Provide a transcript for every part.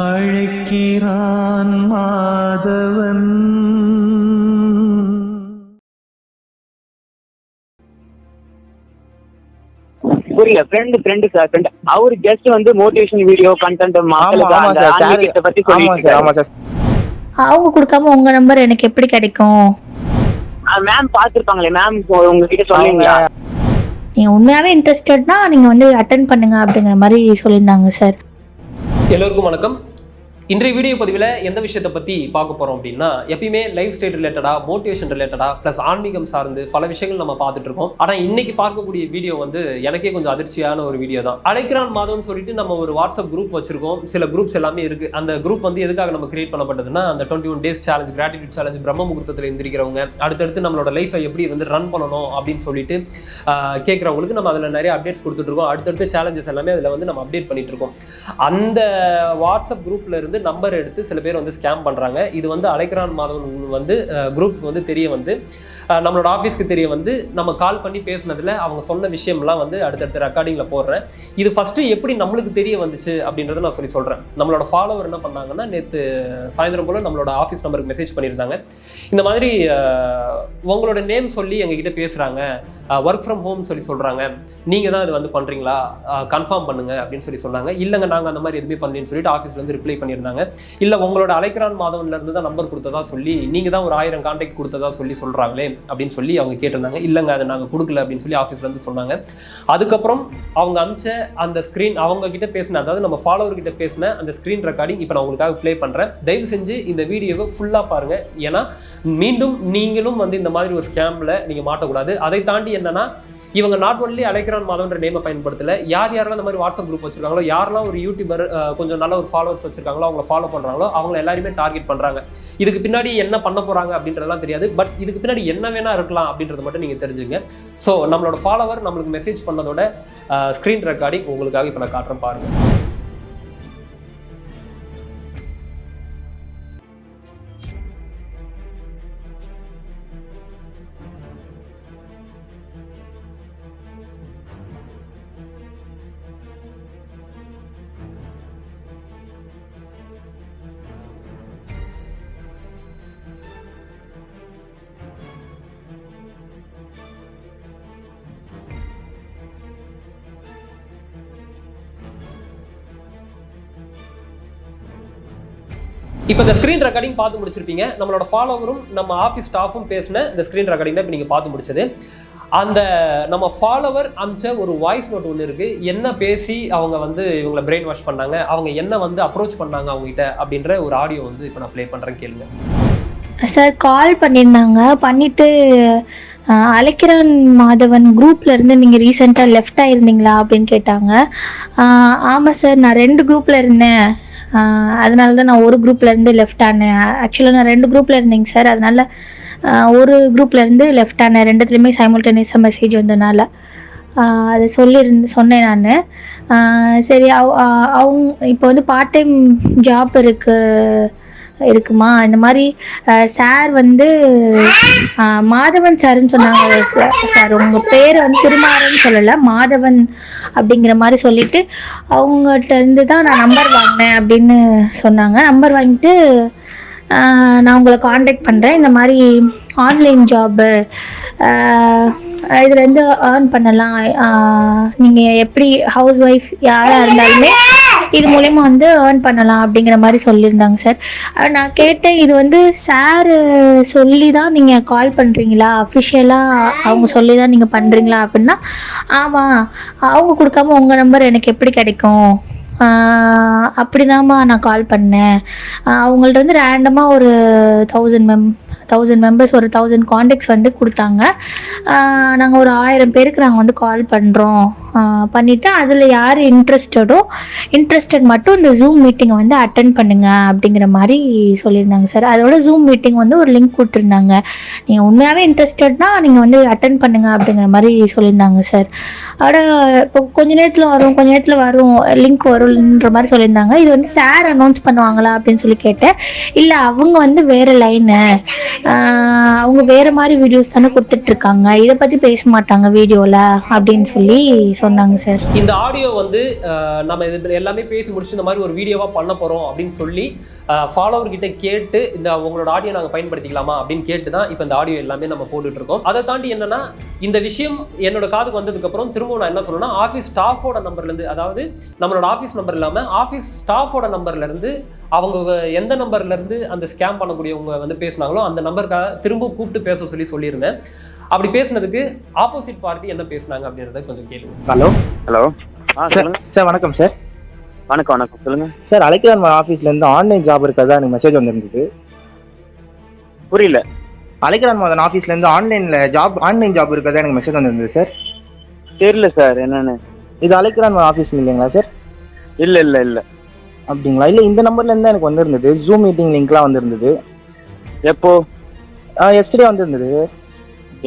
அழைக்கிறான் மாதவன். புரியல friend friend sir friend அவர் just வந்து மோட்டிவேஷன் வீடியோ கண்டென்ட் ஆன்மீகத்தை பத்தி சொல்லிட்டு சார் ஆமா சார் அவங்க கொடுக்காம உங்க நம்பர் எனக்கு எப்படி கிடைக்கும்? மேம் பார்த்துருப்பாங்களே மேம் உங்ககிட்ட சொல்லுவீங்களா நீங்க உண்மையாவே இன்ட்ரெஸ்டட்னா நீங்க வந்து அட்டன் பண்ணுங்க அப்படிங்கிற மாதிரி சொல்லியிருந்தாங்க சார் எல்லோருக்கும் வணக்கம். இன்றைய வீடியோ பதிவில் எந்த விஷயத்தை பற்றி பார்க்க போகிறோம் அப்படின்னா எப்பயுமே லைஃப் ஸ்டைல் ரிலேட்டடாக மோட்டிவேஷன் ரிலேட்டடாக ப்ளஸ் ஆன்மீகம் சார்ந்து பல விஷயங்கள் நம்ம பார்த்துட்டு இருக்கோம். ஆனால் இன்னைக்கு பார்க்கக்கூடிய வீடியோ வந்து எனக்கே கொஞ்சம் அதிர்ச்சியான ஒரு வீடியோ தான். அழைக்கிறான் மாதம்னு சொல்லிட்டு நம்ம ஒரு வாட்ஸ்அப் குரூப் வச்சிருக்கோம். சில குரூப்ஸ் எல்லாமே இருக்குது அந்த குரூப் வந்து எதுக்காக நம்ம கிரியேட் பண்ணப்பட்டதுன்னா அந்த twenty one days challenge gratitude challenge பிரம்ம முகூர்த்தத்தில் எந்திரிக்கிறவங்க அடுத்தடுத்து நம்மளோட லைஃப்பை எப்படி வந்து ரன் பண்ணணும் அப்படின்னு சொல்லிட்டு கேட்குறவங்களுக்கு நம்ம அதில் நிறைய அப்டேட்ஸ் கொடுத்துட்ருக்கோம் அடுத்தடுத்து சேலஞ்சஸ் எல்லாமே அதில் வந்து நம்ம அப்டேட் பண்ணிட்டு இருக்கோம். அந்த வாட்ஸ்அப் குரூப்ல இருந்து நம்பர் எடுத்து சில பேர் வந்து ஸ்கேம் பண்றாங்க. இது வந்து அலைக்ரான் மாதவன் வந்து குரூப்புக்கு வந்து தெரிய வந்து நம்மளோட ஆஃபீஸ்க்கு தெரிய வந்து நம்ம கால் பண்ணி பேசுனதுல அவங்க சொன்ன விஷயம்லாம் வந்து அடுத்தடுத்த ரெக்கார்டிங்ல போடுறேன். இது ஃபர்ஸ்ட் எப்படி நம்மளுக்கு தெரிய வந்துச்சு அப்படின்றத நான் சொல்லி சொல்றேன். நம்மளோட ஃபாலோவர் என்ன பண்ணாங்கன்னா நேற்று சாயந்தரம் போல நம்மளோட ஆஃபீஸ் நம்பருக்கு மெசேஜ் பண்ணியிருந்தாங்க. இந்த மாதிரி உங்களோட நேம் சொல்லி எங்ககிட்ட பேசுறாங்க. ஒர்க் ஃப்ரம் ஹோம் சொல்லி சொல்றாங்க. நீங்க தான் இது வந்து பண்றீங்களா? கன்ஃபார்ம் பண்ணுங்க அப்படின்னு சொல்லி சொன்னாங்க. இல்லைங்க நாங்க அந்த மாதிரி எதுவுமே பண்ணலன்னு சொல்லிட்டு ஆஃபீஸ்லேருந்து ரிப்ளை பண்ணியிருந்தாங்க. இல்லை உங்களோட அலைக்ரான் மாதவன்ல இருந்து தான் நம்பர் கொடுத்ததா சொல்லி நீங்கள் தான் ஒரு ஆயிரம் கான்டாக்ட் கொடுத்ததா சொல்லி சொல்றாங்களே அப்படின்னு சொல்லி அவங்க கேட்டிருந்தாங்க. இல்லைங்க அதை நாங்கள் கொடுக்கல அப்படின்னு சொல்லி ஆஃபீஸ்லேருந்து சொன்னாங்க. அதுக்கப்புறம் அவங்க அமிச்ச அந்த ஸ்க்ரீன் அவங்க கிட்ட பேசின அதாவது நம்ம ஃபாலோவர் கிட்ட பேசின அந்த ஸ்க்ரீன் ரெக்கார்டிங் இப்போ நான் உங்களுக்காக ப்ளே பண்ணுறேன் தயவு செஞ்சு இந்த வீடியோவை ஃபுல்லாக பாருங்கள் ஏன்னா மீண்டும் நீங்களும் வந்து இந்த மாதிரி ஒரு ஸ்கேமில் நீங்கள் மாட்டக்கூடாது. அதை தாண்டி என்னென்னா இவங்க நாட் ஒன்லி அலைக்ரான் மாதவன்ற நேமை பயன்படுத்தல யார் யாரெல்லாம் இந்த மாதிரி வாட்ஸ்அப் குரூப் வச்சிருக்காங்களோ யாரெல்லாம் ஒரு யூடியூபர் கொஞ்சம் நல்ல ஒரு ஃபாலோவர்ஸ் வச்சிருக்காங்களோ அவங்கள ஃபாலோ பண்ணுறாங்களோ அவங்க எல்லாருமே டார்கெட் பண்ணுறாங்க இதுக்கு பின்னாடி என்ன பண்ண போகிறாங்க அப்படின்றதெல்லாம் தெரியாது. பட் இதுக்கு பின்னாடி என்ன வேணா இருக்கலாம் அப்படின்றத மட்டும் நீங்கள் தெரிஞ்சுங்க. ஸோ நம்மளோட ஃபாலோவர் நம்மளுக்கு மெசேஜ் பண்ணதோட ஸ்க்ரீன் ரெக்கார்டிங் உங்களுக்காக இப்போ நான் காட்டுறேன் பாருங்கள் இப்போ இந்த ஸ்க்ரீன் ரெக்கார்டிங் பார்த்து முடிச்சிருப்பீங்க. நம்மளோட ஃபாலோவரும் நம்ம ஆஃபீஸ் ஸ்டாஃபும் பேசின இந்த ஸ்க்ரீன் ரெக்கார்டிங் தான் இப்போ நீங்கள் பார்த்து முடிச்சது. அந்த நம்ம ஃபாலோவர் அமிச்ச ஒரு வாய்ஸ் நோட் ஒன்று இருக்குது என்ன பேசி அவங்க வந்து இவங்களை பிரெயின் வாஷ் பண்ணாங்க? அவங்க என்ன வந்து அப்ரோச் பண்ணாங்க அவங்ககிட்ட? அப்படின்ற ஒரு ஆடியோ வந்து இப்போ நான் ப்ளே பண்ணுறேன் கேளுங்க. சார் கால் பண்ணியிருந்தாங்க. பண்ணிட்டு அலைக்கிறன் அழைக்கிறன் மாதவன் குரூப்ல இருந்து நீங்கள் ரீசெண்டாக லெஃப்ட் ஆயிருந்தீங்களா அப்படின்னு கேட்டாங்க. ஆமாம் சார் நான் ரெண்டு குரூப்பில் இருந்தேன். அதனால தான் நான் ஒரு குரூப்லேருந்து லெஃப்ட் ஆனேன். ஆக்சுவலாக நான் ரெண்டு குரூப்பில் இருந்தேங்க சார் அதனால ஒரு குரூப்லேருந்து லெஃப்ட் ஆனேன். ரெண்டுத்துலேயுமே சைமல்டேனியஸாக மெசேஜ் வந்தனால. அதை சொல்லியிருந்து சொன்னேன் நான். சரி அவ் அவங்க இப்போ வந்து பார்ட் டைம் ஜாப் இருக்கு. இருக்குமா? இந்த மாதிரி சார் வந்து மாதவன் சார்ன்னு சொன்னாங்க. சார் சார் உங்கள் பேர் வந்து திருமாறன்னு சொல்லலை. மாதவன் அப்படிங்கிற மாதிரி சொல்லிட்டு அவங்ககிட்ட இருந்து தான் நான் நம்பர் வாங்கினேன் அப்படின்னு சொன்னாங்க. நம்பர் வாங்கிட்டு நான் உங்களை காண்டாக்ட் பண்ணுறேன் இந்த மாதிரி ஆன்லைன் ஜாப்பு இதுலேருந்து ஏர்ன் பண்ணலாம். நீங்கள் எப்படி ஹவுஸ் ஒய்ஃப் யாராக இருந்தாலுமே இது மூலயமா வந்து ஏர்ன் பண்ணலாம் அப்படிங்கிற மாதிரி சொல்லியிருந்தாங்க சார். நான் கேட்டேன் இது வந்து சார் சொல்லி தான் நீங்கள் கால் பண்ணுறீங்களா அஃபிஷியலாக அவங்க சொல்லி தான் நீங்கள் பண்ணுறீங்களா அப்படின்னா ஆமாம் அவங்க கொடுக்காம உங்கள் நம்பர் எனக்கு எப்படி கிடைக்கும்? அப்படிதாம்மா நான் கால் பண்ணேன். அவங்கள்ட்ட வந்து ரேண்டமாக ஒரு தௌசண்ட் மெம் தௌசண்ட் மெம்பர்ஸ் ஒரு தௌசண்ட் காண்டாக்ட்ஸ் வந்து கொடுத்தாங்க. நாங்கள் ஒரு ஆயிரம் பேருக்கு நாங்கள் வந்து கால் பண்ணுறோம் பண்ணிவிட்டு அதில் யார் இன்ட்ரெஸ்டடோ இன்ட்ரெஸ்டட் மட்டும் இந்த ஜூம் மீட்டிங்கை வந்து அட்டன் பண்ணுங்கள் அப்படிங்கிற மாதிரி சொல்லியிருந்தாங்க சார். அதோட ஜூம் மீட்டிங் வந்து ஒரு லிங்க் கொடுத்துருந்தாங்க. நீங்கள் உண்மையாகவே இன்ட்ரெஸ்டட்னா நீங்கள் வந்து அட்டன் பண்ணுங்கள் அப்படிங்கிற மாதிரி சொல்லியிருந்தாங்க சார். அதோட இப்போ கொஞ்ச நேரத்தில் வரும் கொஞ்ச நேரத்தில் வரும் லிங்க் வரும்ன்ற மாதிரி சொல்லியிருந்தாங்க. இது வந்து சார் அனௌன்ஸ் பண்ணுவாங்களா அப்படின்னு சொல்லி கேட்டேன். இல்லை அவங்க வந்து வேறு லைனு அவங்க வேற மாதிரி வீடியோஸ் தானே கொடுத்துட்டு இருக்காங்க இதை பத்தி பேச மாட்டாங்க வீடியோல அப்படின்னு சொல்லி சொன்னாங்க சார் இந்த ஆடியோ வந்து நம்ம இது எல்லாமே பேசி முடிச்சு இந்த மாதிரி ஒரு வீடியோவாக பண்ண போகிறோம் அப்படின்னு சொல்லி ஃபாலோவர் கிட்ட கேட்டு இந்த உங்களோட ஆடியோ நாங்கள் பயன்படுத்திக்கலாமா அப்படின்னு கேட்டு தான் இப்போ இந்த ஆடியோ எல்லாமே நம்ம போட்டுட்டு இருக்கோம் அதை தாண்டி என்னன்னா இந்த விஷயம் என்னோட காதுக்கு வந்ததுக்கப்புறம் திரும்பவும் நான் என்ன சொல்லணும்னா ஆஃபீஸ் ஸ்டாஃபோட நம்பர்லேருந்து அதாவது நம்மளோட ஆஃபீஸ் நம்பர் இல்லாமல் ஆஃபீஸ் ஸ்டாஃபோட நம்பர்லேருந்து அவங்க எந்த நம்பர்லேருந்து அந்த ஸ்கேம் பண்ணக்கூடியவங்க வந்து பேசுனாங்களோ அந்த நம்பருக்காக திரும்ப கூப்பிட்டு பேச சொல்லி சொல்லியிருந்தேன். அப்படி பேசுனதுக்கு ஆப்போசிட் பார்ட்டி என்ன பேசுனாங்க அப்படின்றத கொஞ்சம் கேளுங்க. ஹலோ ஹலோ ஆ சார் சார் வணக்கம் சார் வணக்கம் வணக்கம். சொல்லுங்க. சார் அழைக்கிறான் ஆஃபீஸ்லேருந்து ஆன்லைன் ஜாப் இருக்கிறதா எனக்கு மெசேஜ் வந்திருந்தது. புரியல. அழைக்கிறான் மதன் ஆஃபீஸ்லேருந்து ஆன்லைனில் ஜாப் ஆன்லைன் ஜாப் இருக்கிறதா எனக்கு மெசேஜ் வந்திருந்தது சார் தெரியல சார் என்னன்னு. இது அழைக்கிறான் ஆஃபீஸ் இல்லைங்களா சார் இல்ல இல்ல இல்ல. அப்படிங்களா? இல்லை இந்த நம்பர்லேருந்து தான் எனக்கு வந்திருந்தது. ஜூம் மீட்டிங் லிங்க்லாம் வந்திருந்தது. எப்போ? எஸ்டே வந்திருந்தது.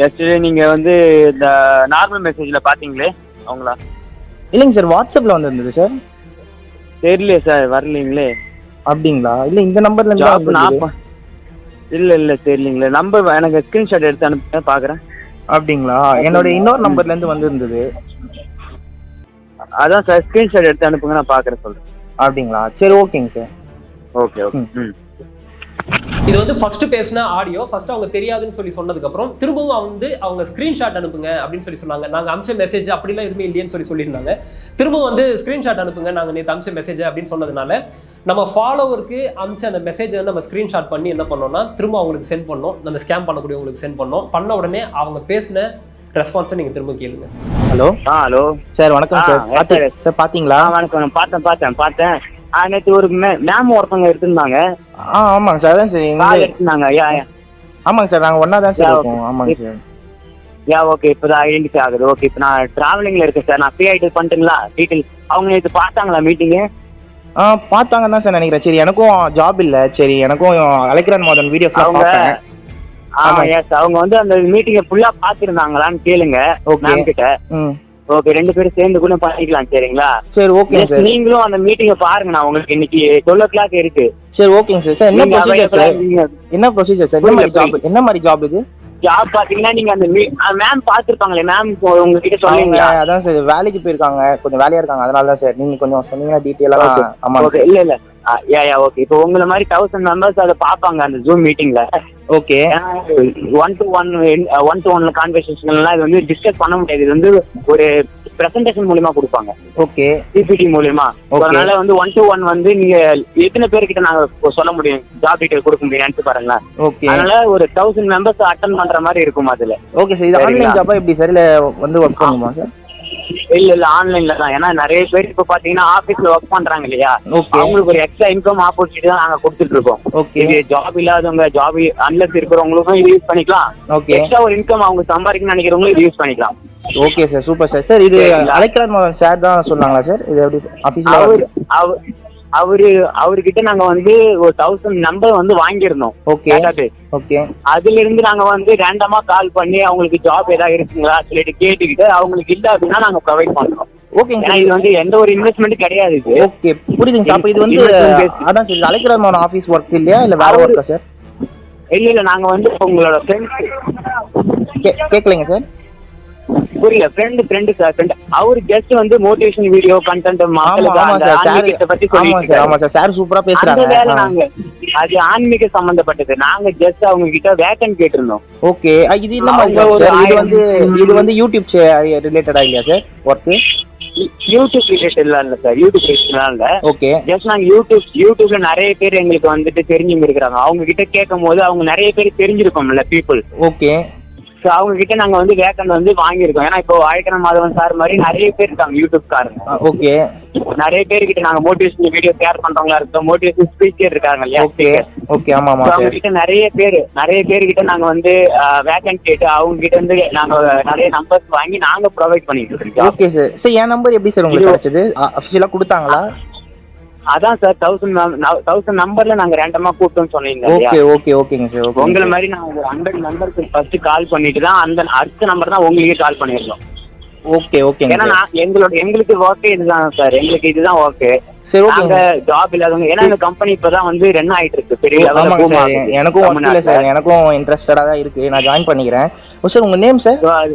எஸ்டே நீங்க வந்து இந்த நார்மல் மெசேஜ்ல பாத்தீங்களே அவங்களா? இல்லைங்க சார் வாட்ஸ்அப்பில் வந்திருந்தது சார். தெரியலையே சார் வரலீங்களே. அப்படிங்களா? இல்லை இந்த நம்பர்லேருந்து நான் இல்ல இல்ல தெரியலீங்களே. நம்பர் எனக்கு ஸ்கிரீன்ஷாட் எடுத்து அனுப்புங்க பாக்குறேன். அப்படிங்களா? என்னோட இன்னொரு நம்பர்லேருந்து வந்திருந்தது. அதான் சார் ஸ்கிரீன்ஷாட் எடுத்து அனுப்புங்க நான் பாக்குறேன் சொல்றேன். அப்படிங்களா? சரி ஓகேங்க சார். Okay okay. ம். இது வந்து ஃபர்ஸ்ட் பேசின ஆடியோ ஃபர்ஸ்ட் அவங்க தெரியாதுன்னு சொல்லி சொன்னதுக்கப்புறம் திரும்பவும் வந்து அவங்க ஸ்க்ரீன்ஷாட் அனுப்புங்க அப்படின்னு சொல்லி சொன்னாங்க. நாங்கள் அமிச்ச மெசேஜ் அப்படிலாம் எதுவுமே இல்லையேன்னு சொல்லி சொல்லியிருந்தாங்க. திரும்பவும் வந்து ஸ்க்ரீன்ஷாட் அனுப்புங்க நாங்கள் நேற்று அமிச்ச மெசேஜ் அப்படின்னு சொன்னதுனால நம்ம ஃபாலோவருக்கு அமிச்ச அந்த மெசேஜை வந்து நம்ம ஸ்க்ரீன்ஷாட் பண்ணி என்ன பண்ணோம்னா திரும்ப அவங்களுக்கு சென்ட் பண்ணோம். அந்த ஸ்கேம் பண்ணக்கூடியவங்களுக்கு சென்ட் பண்ணோம். பண்ண உடனே அவங்க பேசின ரெஸ்பான்ஸை நீங்கள் திரும்ப கேளுங்க. ஹலோ ஆ ஹலோ சார் வணக்கம் சார் பார்த்து. சார் பார்த்தீங்களா வணக்கம். நான் பார்த்தேன் பார்த்தேன் பார்த்தேன். ஆ நேற்று ஒரு மேம் ஒருத்தவங்க எடுத்திருந்தாங்க. ஆ ஆமாங்க சார் அதான் சார் எடுத்திருந்தாங்க. யா ஆமாங்க சார் நாங்கள் ஒன்றா தான் சார் இருக்கோம். ஆமாங்க சார் யா ஓகே. இப்போ தான் ஐடென்டிஃபை ஆகுது. ஓகே. இப்போ நான் டிராவலிங்கில் இருக்கேன் சார் நான் ஃப்ரீ ஆகிட்டு பண்ணிட்டுங்களா டீட்டெயில் அவங்க நேற்று பார்த்தாங்களா மீட்டிங்கு ஆ பார்த்தாங்க தான் சார் நினைக்கிறேன். சரி எனக்கும் ஜாப் இல்லை. சரி எனக்கும் அழைக்கிறான் மோதன் வீடியோஸ்லாம் அவங்க ஆமா ஆமா. எஸ் அவங்க வந்து அந்த மீட்டிங்கை ஃபுல்லாக பார்த்துருந்தாங்களான்னு கேளுங்க. மேம் கிட்ட. ஓகே ரெண்டு பேரும் சேர்ந்து கூட பண்ணிக்கலாம் சரிங்களா? சரி சார் நீங்களும் அந்த மீட்டிங்கை பாருங்க நான் உங்களுக்கு இன்னைக்கு டுவெல் ஓ கிளாக் இருக்கு. சரி ஓகேங்க சார் சார் என்ன ப்ரொசீஜர் சார். என்ன ப்ரொசீஜர் சார் என்ன மாதிரி ஜாப் என்ன மாதிரி ஜாப் இது? ஜாப் பாத்தீங்கன்னா நீங்க அந்த மேம் பார்த்துருப்பாங்களே மேம் உங்ககிட்ட சொல்லுவீங்களா அதான் சார் வேலைக்கு போயிருக்காங்க. கொஞ்சம் வேலையா இருக்காங்க. அதனால தான் சார் நீங்க கொஞ்சம் சொன்னீங்கன்னா. ஆமாங்க ஓகே இல்ல இல்ல. யா யா ஓகே இப்போ உங்களை மாதிரி தௌசண்ட் மெம்பர்ஸ் அதை பார்ப்பாங்க அந்த ஜூம் மீட்டிங்ல okay one to one one to ஒன்ல கான்வர்சேஷன்லாம் இது வந்து டிஸ்கஸ் பண்ண முடியாது. இது வந்து ஒரு பிரசன்டேஷன் மூலியமா கொடுப்பாங்க. ஓகே பிபிடி மூலியமா. அதனால வந்து ஒன் டு ஒன் வந்து நீங்க எத்தனை பேர்கிட்ட நாங்க சொல்ல முடியும்? ஜாப் டீடைல் கொடுக்க முடியும் நினைச்சு பாருங்களேன். ஓகே அதனால ஒரு தௌசண்ட் மெம்பர்ஸ் அட்டன் பண்ற மாதிரி இருக்கும் அதுல. ஓகே சார் இது? ஆன்லைன் ஜாப்பா எப்படி சார் இல்லை வந்து ஒர்க் பண்ணுமா சார் இல்ல இல்ல ஆன்லைன்ல தான். ஏன்னா நிறைய பேர் இப்ப பாத்தீங்கன்னா ஆபீஸ்ல ஒர்க் பண்றாங்க இல்லையா. அவங்களுக்கு ஒரு எக்ஸ்ட்ரா இன்கம் ஆப்பர்ச்சுனிட்டி தான் நாங்க கொடுத்துட்டு இருக்கோம். இது ஜாப் இல்லாதவங்க ஜாப் அன்லஸ் இருக்கிறவங்களுக்கும் இது யூஸ் பண்ணிக்கலாம். எக்ஸ்ட்ரா ஒரு இன்கம் அவங்க சம்பாதிக்கணும்னு நினைக்கிறவங்களும் இது யூஸ் பண்ணிக்கலாம். Okay sir super sir sir இது மோகன் சார் தான் சொன்னாங்களா சார் இது எப்படி அவர் ஆஃபீஸில் அவர் அவரு அவர்கிட்ட நாங்க வந்து ஒரு தௌசண்ட் நம்பர் வந்து வாங்கியிருந்தோம். ஓகே. ஓகே அதுல இருந்து நாங்க வந்து ரேண்டமா கால் பண்ணி அவங்களுக்கு ஜாப் ஏதாவது இருக்குங்களா சொல்லிட்டு கேட்டுக்கிட்டு அவங்களுக்கு இல்ல அப்படின்னா நாங்க ப்ரொவைட் பண்றோம். ஓகேங்க இது வந்து எந்த ஒரு இன்வெஸ்ட்மெண்ட் கிடையாது ஓகே புரியுதுங்க அப்போ இது வந்து. அதான் மோகன் ஆஃபீஸ் ஒர்க் இல்லையா? இல்லை வேற ஒர்க்கா சார் இல்ல இல்ல நாங்க வந்து உங்களோட ஃப்ரெண்ட்ஸ் கேட்கலைங்க சார் புரியல. ஃப்ரெண்டு ஃப்ரெண்டு சார் ஃப்ரெண்ட் அவர் ஜஸ்ட் வந்து மோட்டிவேஷன் வீடியோ கண்டென்ட் மக்களுக்கு பத்தி சொல்லிட்டு சார் ஆமா சார் சார் சூப்பரா பேசுறாங்க. நாங்க அது ஆன்மீக சம்பந்தப்பட்டது. நாங்க ஜஸ்ட் அவங்க கிட்ட வேக்கன் கேட்டிருந்தோம். ஓகே இது ஒரு வந்து இது வந்து யூடியூப் ரிலேட்டடா இல்லையா சார் ஒர்க்கு யூடியூப் ரிலேட்டட்லாம் இல்ல சார் யூடியூப் ரிலேட்டட்லாம் இல்ல. ஓகே ஜஸ்ட் நாங்க யூடியூப் யூடியூப்ல நிறைய பேர் எங்களுக்கு வந்துட்டு தெரிஞ்சவங்க இருக்கிறாங்க. அவங்க கிட்ட கேட்கும் போது அவங்க நிறைய பேர் தெரிஞ்சிருக்கோம்ல பீப்புள் ஓகே ஸோ அவங்க கிட்ட நாங்க வந்து வேக்கன் வந்து வாங்கியிருக்கோம். ஏன்னா இப்போ ஆயிரம் மாதவன் சார் மாதிரி நிறைய பேர் இருக்காங்க யூடியூப் காரங்க. ஓகே நிறைய பேர்கிட்ட நாங்க மோட்டிவேஷன் வீடியோ ஷேர் பண்றவங்களா இருக்கோம் மோட்டிவேஷன் ஸ்பீக்கர் இருக்காங்க இல்லையா? ஓகே ஓகே ஆமா ஆமா அவங்க கிட்ட நிறைய பேர் நிறைய பேர்கிட்ட நாங்க வந்து வேக்கன்ட் கேட்டு அவங்க கிட்ட இருந்து நாங்க நிறைய நம்பர்ஸ் வாங்கி நாங்க ப்ரொவைட் பண்ணிட்டு இருக்கோம். ஓகே சார் சார் என் நம்பர் எப்படி சார் உங்களுக்கு கிடைச்சது? அஃபிஷியலாக கொடுத்தாங்களா? அதான் சார் தௌசண்ட் தௌசண்ட் நம்பர்ல நாங்க ரேண்டமா கூப்பிட்டோம்னு சொன்னீங்க? ஓகே ஓகே ஓகேங்க சார் ஓகே உங்களை மாதிரி நான் ஒரு ஹண்ட்ரட் நம்பருக்கு ஃபர்ஸ்ட் கால் பண்ணிட்டு தான் அந்த அடுத்த நம்பர் தான் உங்களுக்கே கால் பண்ணியிருந்தோம் ஓகே ஓகேங்க ஏன்னா எங்களோட எங்களுக்கு ஒர்க்கே இதுதான் சார் எங்களுக்கு இதுதான் ஒர்க்கு சரி ஓகேங்க ஜாப் இல்லாதவங்க ஏன்னா இந்த கம்பெனி இப்பதான் வந்து ரன் ஆயிட்டு இருக்கு. பெரிய. எனக்கும் இல்லை சார். எனக்கும் இன்ட்ரெஸ்டடாக தான் இருக்கு. நான் ஜாயின் பண்ணிக்கிறேன். சார் உங்கள் நேம் சார்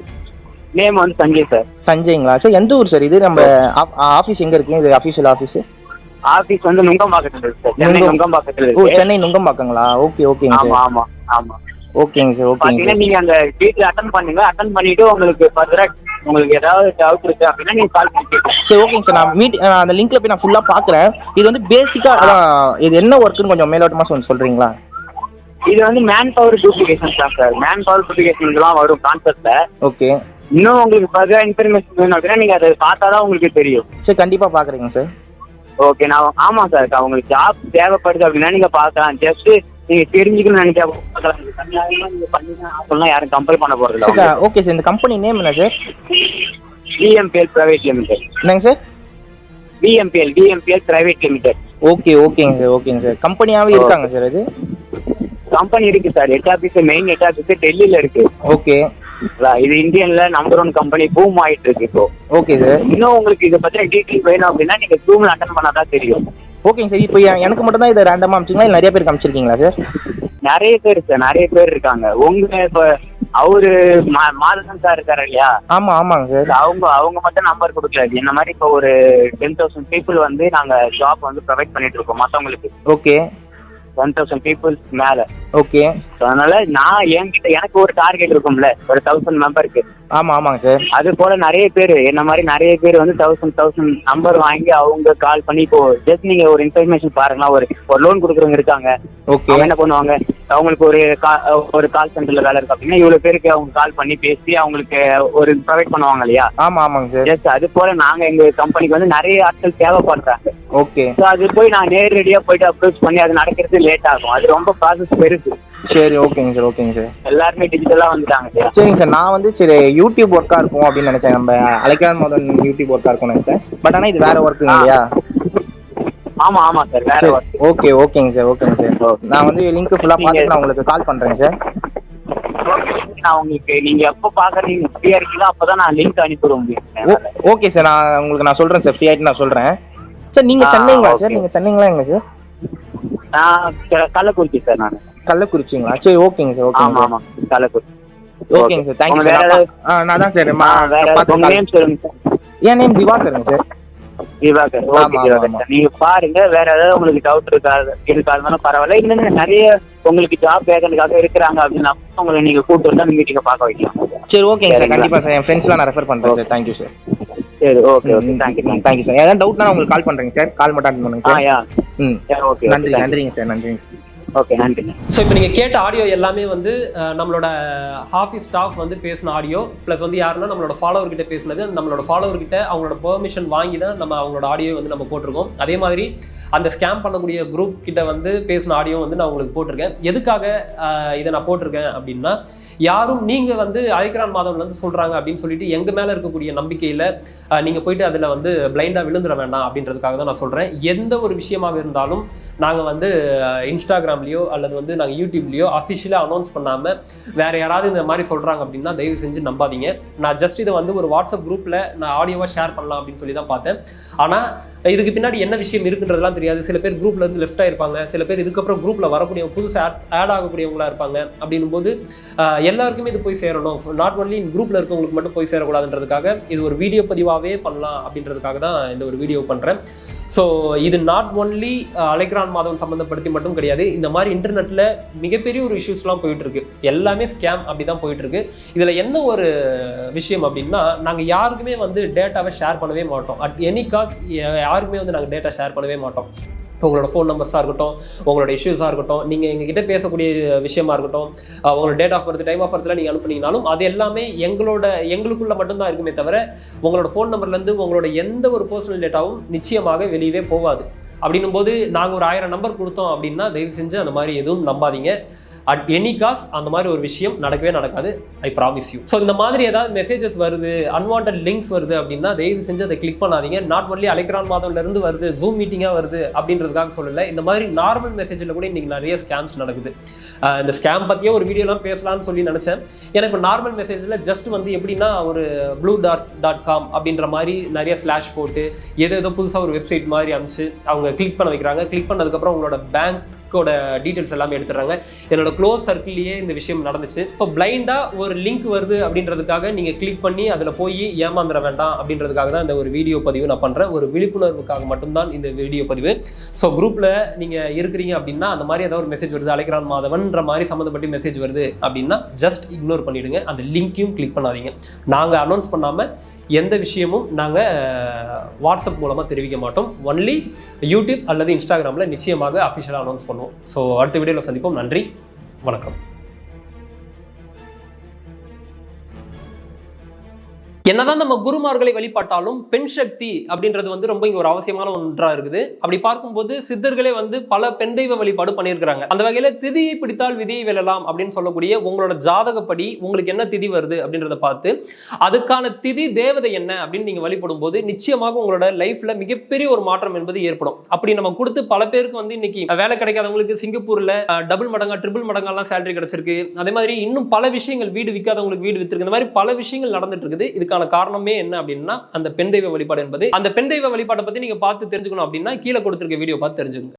நேம் வந்து சஞ்சய் சார் சஞ்சய்ங்களா? சார் எந்த ஊர் சார் இது நம்ம ஆஃபீஸ் எங்கே இருக்கு? இது அஃபீஷியல் ஆஃபீஸ் ஆபீஸ் வந்து நுங்கம்பாக்கத்துல இருக்கு. சார் சென்னை நுங்கம். நுங்கம்பாக்கத்துல இருக்கு. சென்னை நுங்கம்பாக்கங்களா? ஓகே ஓகேங்க ஆமா ஆமா ஆமா. ஓகேங்க சார் சார் நீங்க அந்த வீட்ல அட்டன் பண்ணுங்க. அட்டன் பண்ணிட்டு உங்களுக்கு ஃபர்தரா உங்களுக்கு ஏதாவது டவுட் இருக்கு அப்படின்னா நீங்க கால் பண்ணி சரி ஓகேங்க சார் நான் மீட் அந்த லிங்க்ல போய் நான் ஃபுல்லாக பார்க்குறேன் இது வந்து பேசிக்காக இது என்ன ஒர்க்குன்னு கொஞ்சம் மேலோட்டமாக சொல்லி சொல்கிறீங்களா இது வந்து மேன் பவர் டூப்ளிகேஷன் தான் சார் மேன் பவர் டூப்ளிகேஷன் வரும் கான்செப்ட்ல ஓகே இன்னும் உங்களுக்கு ஃபர்தரா இன்ஃபர்மேஷன் வேணும் அப்படின்னா நீங்க அதை பார்த்தா தான் உங்களுக்கு தெரியும். சரி கண்டிப்பாக பார்க்குறீங்க சார் ஓகே நான் ஆமா சார் உங்களுக்கு ஜாப் தேவைப்படுது அப்படின்னா நீங்க பார்க்கலாம். ஜஸ்ட் நீங்க தெரிஞ்சுக்கணும்னு பண்ணிதான் ஆகலாம் யாரும் கம்பல் பண்ண போறது இல்லை ஓகே சார் இந்த கம்பெனி நேம் என்ன சார் டிஎம்பிஎல் பிரைவேட் லிமிடெட் என்னங்க sir TMPL TMPL private limited okay ஓகேங்க சார் ஓகேங்க சார் கம்பெனியாகவே இருக்காங்க சார் அது? கம்பெனி இருக்கு sir head office main head office டெல்லியில இருக்கு. ஓகே இது இந்தியன்ல நம்பர் ஒன் கம்பெனி பூம் ஆயிட்டு இருக்கு இப்போ. ஓகே சார் இன்னும் உங்களுக்கு இதை பத்தின டீட்டெயில் வேணும் அப்படின்னா நீங்க ஜூம்ல அட்டன் பண்ணாதான் தெரியும். ஓகேங்க சார் இப்போ எனக்கு மட்டும் தான் இதை ரேண்டமாக அமிச்சிங்களா இல்லை நிறைய பேருக்கு அமிச்சிருக்கீங்களா சார் நிறைய பேர் சார் நிறைய பேர் இருக்காங்க. உங்க இப்ப அவரு மாதவன் சார் இருக்காரு இல்லையா? ஆமாம் ஆமாங்க சார் அவங்க அவங்க மட்டும் நம்பர் கொடுக்கல. இந்த மாதிரி இப்போ ஒரு டென் தௌசண்ட் பீப்புள் வந்து நாங்க ஜாப் வந்து ப்ரொவைட் பண்ணிட்டு இருக்கோம் மத்தவங்களுக்கு. ஓகே ஒன் தௌசண்ட் பீப்புள்ஸ் மேல. ஓகே அதனால நான் என்கிட்ட எனக்கு ஒரு டார்கெட் இருக்கும்ல ஒரு தௌசண்ட் மெம்பருக்கு ஆமாம் ஆமாங்க சார் அது போல நிறைய பேர் என்ன மாதிரி நிறைய பேர் வந்து தௌசண்ட் தௌசண்ட் நம்பர் வாங்கி அவங்க கால் பண்ணி இப்போ ஜஸ்ட் நீங்க ஒரு இன்ஃபர்மேஷன் பாருங்களா ஒரு ஒரு லோன் கொடுக்குறவங்க இருக்காங்க. ஓகே என்ன பண்ணுவாங்க? அவங்களுக்கு ஒரு ஒரு கால் சென்டர்ல வேலை இருக்கு அப்படின்னா இவ்வளவு பேருக்கு அவங்க கால் பண்ணி பேசி அவங்களுக்கு ஒரு ப்ரொவைட் பண்ணுவாங்க இல்லையா? ஆமாம் ஆமாங்க சார் ஜஸ்ட் அது போல நாங்க எங்க கம்பெனிக்கு வந்து நிறைய ஆட்கள் தேவைப்படுறாங்க. ஓகே அது போய் நான் நேரடியா போயிட்டு அப்ரோச் பண்ணி அது நடக்கிறது லேட் ஆகும். அது ரொம்ப ப்ராசஸ் பெருசு. சரி ஓகேங்க சார் ஓகேங்க சார் எல்லாருமே டிஜிட்டலா வந்துட்டாங்க இல்லையா சரிங்க சார் நான் வந்து சரி யூடியூப் ஒர்க்காக இருக்கும் அப்படின்னு நினச்சேன். நம்ம அழைக்காத மோதன் யூடியூப் ஒர்க்காக இருக்கும்னு நினச்சேன். பட் ஆனால் இது வேற ஒர்க்குங்க. இல்லையா? ஆமா ஆமா சார் வேற work. ஓகே ஓகேங்க சார் ஓகேங்க சார் நான் வந்து லிங்க் ஃபுல்லாக பார்த்துட்டு நான் உங்களுக்கு கால் பண்ணுறேங்க சார் நான் உங்களுக்கு நீங்க எப்போ பாக்குறீங்க ஃப்ரீயா இருக்கீங்களோ அப்பதான் நான் லிங்க் ஓ- ஓகே சார் நான் உங்களுக்கு நான் சொல்கிறேன் சார் ஃப்ரீ ஆகிட்டு நான் சொல்கிறேன் சார் நீங்கள் ஆ, சென்னைங்களா ஓகே. சார் நீங்கள் சென்னைங்களா எங்க சார் நான் கள்ளக்குறிச்சி சார் நான். கள்ளக்குறிச்சிங்களா? சரி ஓகேங்க சார் ஆமா ஓகேங்க ஆமா கள்ளக்குறிச்சி. ஓகேங்க சார் தேங்க்யூ உங்க வேற நான் தான் சார் உங்க நேம் சொல்லுங்க சார் என் நேம் திவாகருங்க சார் திவாகர். ஆமா, ஓகே ஆமா, திவாகர் ஆமா. நீங்க பாருங்க வேற ஏதாவது உங்களுக்கு டவுட் இருக்கா இருக்காதுனாலும் பரவாயில்ல. இன்னும் நிறைய உங்களுக்கு ஜாப் வேகனுக்காக இருக்கிறாங்க அப்படின்னா உங்களை நீங்க கூட்டு வந்தா மீட்டிங்க பார்க்க வைக்கலாம். சரி ஓகேங்க சார்? கண்டிப்பாக சார் என் ஃப்ரெண்ட்ஸ்லாம் நான் ரெஃபர் பண்ணுறேன் சார் தேங்க்யூ சார் சரி okay okay thank you thank you sir ஏதாவது டவுட்னா உங்களுக்கு கால் பண்ணுறேங்க சார் கால் மட்டும் அட்டன் பண்ணுங்க சார் யா. ம். யா ஓகே நன்றி நன்றிங்க சார் நன்றிங்க. ஓகே நன்றிங்க ஸோ இப்போ நீங்கள் கேட்ட ஆடியோ எல்லாமே வந்து நம்மளோட ஆஃபீஸ் ஸ்டாஃப் வந்து பேசின ஆடியோ ப்ளஸ் வந்து யாருன்னா நம்மளோட ஃபாலோவர்கிட்ட பேசினது நம்மளோட ஃபாலோவர்கிட்ட அவங்களோட பெர்மிஷன் வாங்கி தான் நம்ம அவங்களோட ஆடியோ வந்து நம்ம போட்டிருக்கோம். அதே மாதிரி அந்த ஸ்கேம் பண்ணக்கூடிய குரூப் கிட்ட வந்து பேசின ஆடியோ வந்து நான் உங்களுக்கு போட்டிருக்கேன். எதுக்காக இதை நான் போட்டிருக்கேன் அப்படின்னா யாரும் நீங்கள் வந்து அழைக்கிறான் மாதவன் வந்து சொல்கிறாங்க அப்படின்னு சொல்லிட்டு எங்கள் மேலே இருக்கக்கூடிய நம்பிக்கையில் நீங்கள் போயிட்டு அதில் வந்து பிளைண்டாக விழுந்துட வேண்டாம் அப்படின்றதுக்காக தான் நான் சொல்கிறேன் எந்த ஒரு விஷயமாக இருந்தாலும் நாங்கள் வந்து இன்ஸ்டாகிராம் இன்ஸ்டாகிராம்லேயோ அல்லது வந்து நாங்கள் யூடியூப்லேயோ அஃபிஷியலாக அனௌன்ஸ் பண்ணாமல் வேறு யாராவது இந்த மாதிரி சொல்கிறாங்க அப்படின்னா தயவு செஞ்சு நம்பாதீங்க. நான் ஜஸ்ட் இதை வந்து ஒரு வாட்ஸ்அப் குரூப்பில் நான் ஆடியோவாக ஷேர் பண்ணலாம் அப்படின்னு சொல்லி தான் பார்த்தேன். ஆனால் இதுக்கு பின்னாடி என்ன விஷயம் இருக்குன்றதெல்லாம் தெரியாது. சில பேர் குரூப்ல இருந்து லெஃப்ட் ஆயிருப்பாங்க. சில பேர் இதுக்கப்புறம் குரூப்ல வரக்கூடிய புதுசு ஆட் ஆகக்கூடியவங்களா இருப்பாங்க. அப்படின்னும் போது எல்லாருக்குமே இது போய் சேரணும். நாட் ஒன்லி குரூப்ல இருக்கவங்களுக்கு மட்டும் போய் சேரக்கூடாதுன்றதுக்காக இது ஒரு வீடியோ பதிவாகவே பண்ணலாம் அப்படின்றதுக்காக தான் இந்த ஒரு வீடியோ பண்றேன். ஸோ இது நாட் ஒன்லி அலைக்ரான் மாதவன் சம்மந்தப்படுத்தி மட்டும் கிடையாது. இந்த மாதிரி இன்டர்நெட்டில் மிகப்பெரிய ஒரு இஷ்யூஸ்லாம் போயிட்டுருக்கு. எல்லாமே ஸ்கேம் அப்படி தான் போயிட்டுருக்கு. இதில் என்ன ஒரு விஷயம் அப்படின்னா நாங்கள் யாருக்குமே வந்து டேட்டாவை ஷேர் பண்ணவே மாட்டோம். அட் எனி காஸ்ட் யாருக்குமே வந்து நாங்கள் டேட்டா ஷேர் பண்ணவே மாட்டோம். உங்களோட ஃபோன் நம்பர்ஸாக இருக்கட்டும் உங்களோட இஷ்யூஸாக இருக்கட்டும் நீங்கள் எங்ககிட்ட பேசக்கூடிய விஷயமா இருக்கட்டும் உங்களோட date of birth time of பர்த்தில் நீங்கள் அனுப்புனீங்கனாலும் அது எல்லாமே எங்களோட எங்களுக்குள்ள மட்டும்தான் இருக்குமே தவிர உங்களோட ஃபோன் நம்பர்லேருந்து உங்களோட எந்த ஒரு பர்சனல் டேட்டாவும் நிச்சயமாக வெளியவே போகாது. அப்படின்னும் போது நாங்கள் ஒரு ஆயிரம் நம்பர் கொடுத்தோம் அப்படின்னா தயவு செஞ்சு அந்த மாதிரி எதுவும் நம்பாதீங்க. அட் எனி காஸ் அந்த மாதிரி ஒரு விஷயம் நடக்கவே நடக்காது. ஐ ப்ராமிஸ் யூ ஸோ இந்த மாதிரி ஏதாவது மெசேஜஸ் வருது அன்வான்ட் லிங்க்ஸ் வருது அப்படின்னா தயவு செஞ்சு அதை கிளிக் பண்ணாதீங்க. நாட் ஒன்லி அலைக்ரான் மாதம்லேருந்து வருது ஜூம் மீட்டிங்காக வருது அப்படின்றதுக்காக சொல்லல. இந்த மாதிரி நார்மல் மெசேஜில் கூட இன்னைக்கு நிறைய ஸ்கேம்ஸ் நடக்குது. இந்த ஸ்கேம் பற்றியே ஒரு வீடியோலாம் பேசலாம்னு சொல்லி நினச்சேன். எனக்கு நார்மல் மெசேஜில் ஜஸ்ட் வந்து எப்படின்னா ஒரு ப்ளூ டாட் டாட் காம் அப்படின்ற மாதிரி நிறைய ஸ்லாஷ் போட்டு ஏதோ ஏதோ புதுசாக ஒரு வெப்சைட் மாதிரி அனுப்பிச்சு அவங்க கிளிக் பண்ண வைக்கிறாங்க. கிளிக் பண்ணதுக்கப்புறம் உங்களோட பேங்க் லிங்க்கோட டீட்டெயில்ஸ் எல்லாமே எடுத்துடுறாங்க. என்னோட க்ளோஸ் சர்க்கிள்லேயே இந்த விஷயம் நடந்துச்சு. இப்போ பிளைண்டாக ஒரு லிங்க் வருது அப்படின்றதுக்காக நீங்கள் கிளிக் பண்ணி அதில் போய் ஏமாந்துட வேண்டாம் அப்படின்றதுக்காக தான் இந்த ஒரு வீடியோ பதிவு நான் பண்ணுறேன் ஒரு விழிப்புணர்வுக்காக மட்டும்தான் இந்த வீடியோ பதிவு. ஸோ குரூப்பில் நீங்கள் இருக்கிறீங்க அப்படின்னா அந்த மாதிரி ஏதாவது ஒரு மெசேஜ் வருது. அலைக்ரான் மாதவன்ற மாதிரி சம்மந்தப்பட்டு மெசேஜ் வருது அப்படின்னா ஜஸ்ட் இக்னோர் பண்ணிவிடுங்க அந்த லிங்க்கையும் கிளிக் பண்ணாதீங்க. நாங்கள் அனௌன்ஸ் பண்ணாமல் எந்த விஷயமும் நாங்கள் வாட்ஸ்அப் மூலமாக தெரிவிக்க மாட்டோம். ஒன்லி யூடியூப் அல்லது இன்ஸ்டாகிராமில் நிச்சயமாக அஃபிஷியலாக அனௌன்ஸ் பண்ணுவோம். ஸோ அடுத்த வீடியோவில் சந்திப்போம். நன்றி. வணக்கம். என்னதான் நம்ம குருமார்களை வழிபட்டாலும் பெண் சக்தி அப்படின்றது வந்து ரொம்ப இங்க ஒரு அவசியமான ஒன்றா இருக்குது. அப்படி பார்க்கும்போது சித்தர்களே வந்து பல பெண் தெய்வ வழிபாடு பண்ணியிருக்கிறாங்க. அந்த வகையில திதியை பிடித்தால் விதியை வெல்லலாம் அப்படின்னு சொல்லக்கூடிய உங்களோட ஜாதகப்படி உங்களுக்கு என்ன திதி வருது அப்படின்றத பார்த்து அதுக்கான திதி தேவதை என்ன அப்படின்னு நீங்க வழிபடும் போது நிச்சயமாக உங்களோட லைஃப்ல மிகப்பெரிய ஒரு மாற்றம் என்பது ஏற்படும். அப்படி நம்ம கொடுத்து பல பேருக்கு வந்து இன்னைக்கு வேலை கிடைக்காதவங்களுக்கு சிங்கப்பூர்ல டபுள் மடங்கா ட்ரிபிள் மடங்கெல்லாம் சேலரி கிடைச்சிருக்கு. அதே மாதிரி இன்னும் பல விஷயங்கள் வீடு விற்காதவங்களுக்கு வீடு வித்திருக்கு. இந்த மாதிரி பல விஷயங்கள் நடந்துட்டு இருக்குது. இதுக்கான காரணமே என்ன அப்படின்னா அந்த பெண் தெய்வ வழிபாடு என்பது. அந்த பெண் தெய்வ வழிபாட்டை பத்தி நீங்க பார்த்து தெரிஞ்சுக்கணும் அப்படின்னா கீழே கொடுத்துருக்க வீடியோ பார்த்து தெரிஞ்சுக்கோங்க.